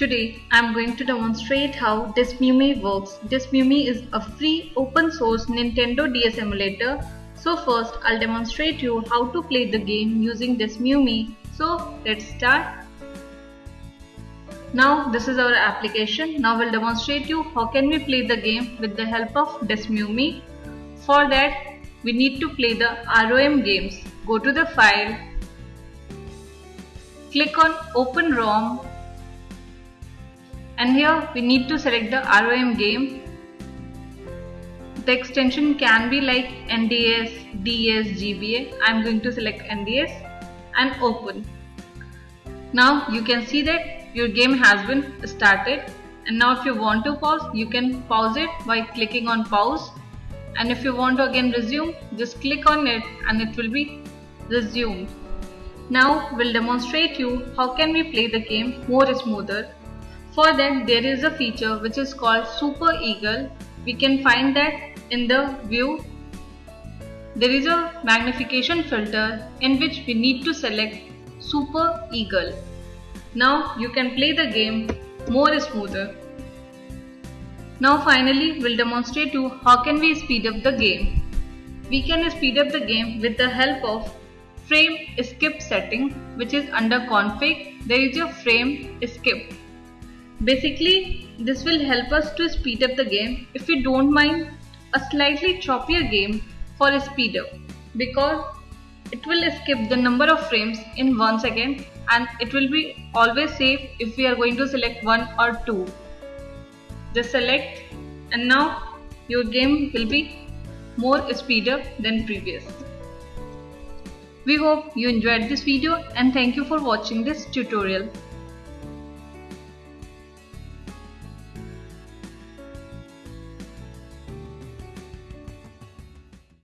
Today I am going to demonstrate how Desmume works. Desmume is a free open source Nintendo DS emulator. So first I'll demonstrate you how to play the game using Desmume. So let's start. Now this is our application. Now we'll demonstrate you how can we play the game with the help of Desmume. For that we need to play the ROM games. Go to the file, click on open ROM and here we need to select the ROM game. The extension can be like NDS, DS, GBA. I am going to select NDS and open. Now you can see that your game has been started and now if you want to pause you can pause it by clicking on pause and if you want to again resume just click on it and it will be resumed. Now we'll demonstrate you how can we play the game more smoother for that there is a feature which is called Super Eagle. We can find that in the view. There is a magnification filter in which we need to select Super Eagle. Now you can play the game more smoother. Now finally we'll demonstrate to you how can we speed up the game. We can speed up the game with the help of frame skip setting which is under config there is a frame skip Basically, this will help us to speed up the game if we don't mind a slightly choppier game for a speed up because it will skip the number of frames in one second and it will be always safe if we are going to select one or two. Just select and now your game will be more speed up than previous. We hope you enjoyed this video and thank you for watching this tutorial.